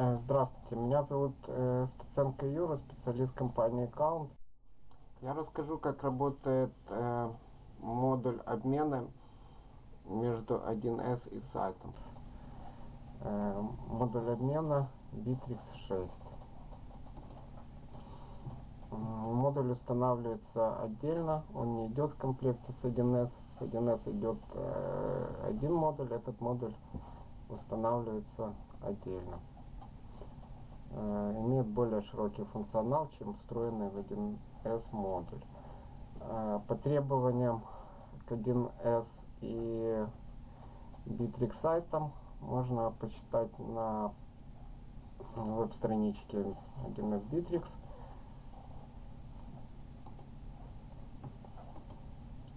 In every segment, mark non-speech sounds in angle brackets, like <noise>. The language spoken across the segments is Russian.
Э, Здравствуйте, меня зовут э, Стаценко Юра, специалист компании Account. Я расскажу, как работает э, модуль обмена между 1С и сайтом. Модуль обмена Bittrex 6. М, Модуль устанавливается отдельно, он не идет в комплекте с 1С. С 1С идет один модуль, этот модуль устанавливается отдельно. Э, более широкий функционал, чем встроенный в 1С модуль. Э, По требованиям к 1С и Bittrex сайтам можно почитать на веб-страничке 1С Bittrex.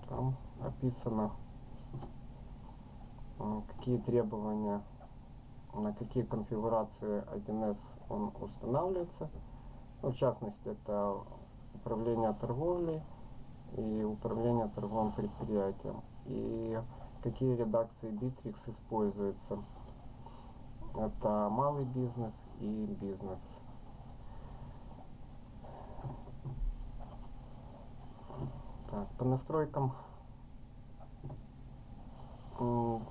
Там описано, м, какие требования, на какие конфигурации 1С он устанавливается. Ну, в частности, это управление торговлей и управление торговым предприятием. И какие редакции Bittrex используются. Это малый бизнес и бизнес. Так, по настройкам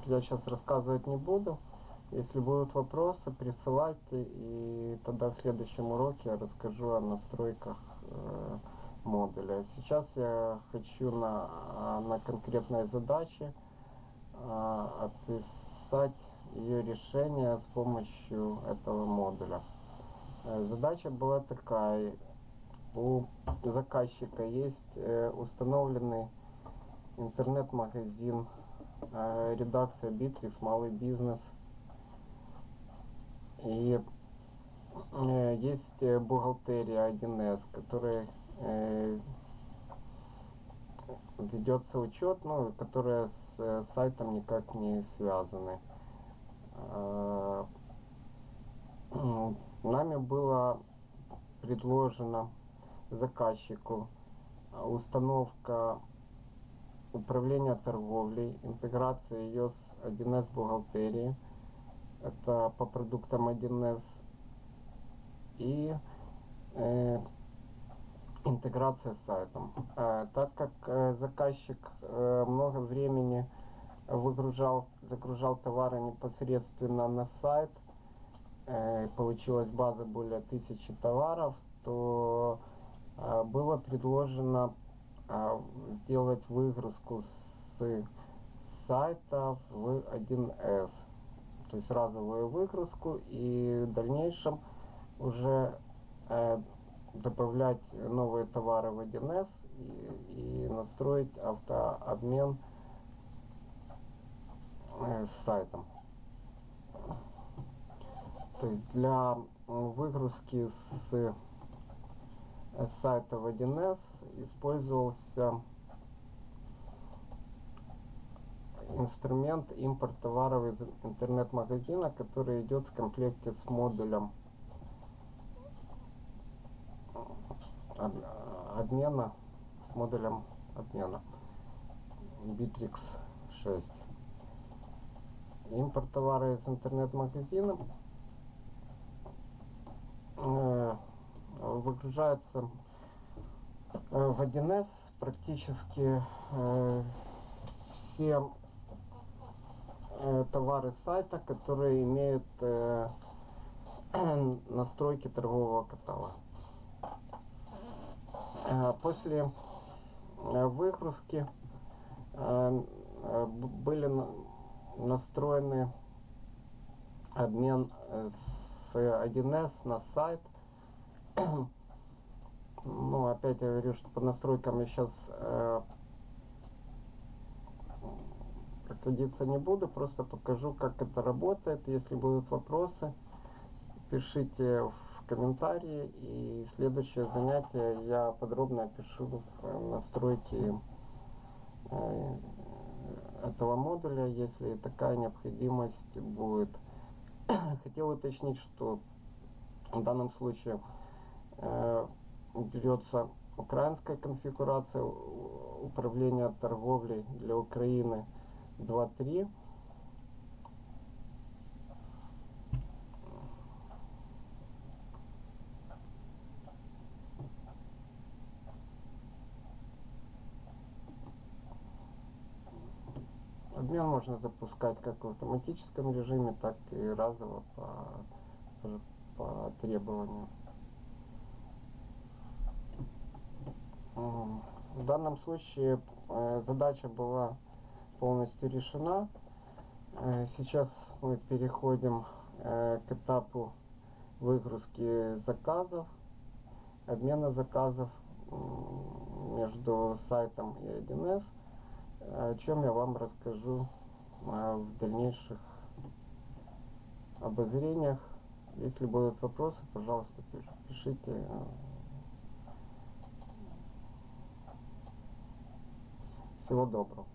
я сейчас рассказывать не буду. Если будут вопросы, присылайте, и тогда в следующем уроке я расскажу о настройках э, модуля. Сейчас я хочу на, на конкретной задаче а, описать ее решение с помощью этого модуля. Э, Задача была такая. У заказчика есть э, установленный интернет-магазин, э, редакция Bittrex, малый бизнес. И э, есть э, бухгалтерия 1С, которая э, ведется учет, ну, которая с э, сайтом никак не связаны. А, м, Нами было предложено заказчику а, установка управления торговлей, интеграция ее с 1С бухгалтерии, это по продуктам 1С, и э, интеграция с сайтом. Э, так как э, заказчик э, много времени выгружал, загружал товары непосредственно на сайт, э, получилась база более тысячи товаров, то э, было предложено э, сделать выгрузку с сайта в 1С. То есть разовую выгрузку и в дальнейшем уже э, добавлять новые товары в 1С и, и настроить автообмен э, с сайтом. То есть для м, выгрузки с э, сайта в 1С использовался инструмент импорт товаров из интернет-магазина, который идет в комплекте с модулем об- обмена, с модулем обмена Bittrex 6. Импорт товара из интернет-магазина э, выгружается э, в 1С практически э, все э, товары сайта, которые имеют э, <clears throat> настройки торгового каталога. Э, После э, выгрузки э, были на- настроены обмен с 1С на сайт. <clears throat> Ну, опять я говорю, что по настройкам я сейчас проходиться не буду, просто покажу, как это работает. Если будут вопросы, пишите в комментарии, и следующее занятие я подробно опишу э, настройки э, этого модуля, если такая необходимость будет. <coughs> Хотел уточнить, что в данном случае э, берется украинская конфигурация управления торговлей для Украины два, три. Обмен можно запускать как в автоматическом режиме, так и разово по, по требованию. В данном случае э, задача была полностью решена. Э, Сейчас мы переходим э, к этапу выгрузки заказов, обмена заказов между сайтом и 1С, о чем я вам расскажу э, в дальнейших обозрениях. Если будут вопросы, пожалуйста, пиш- пишите. Всего доброго.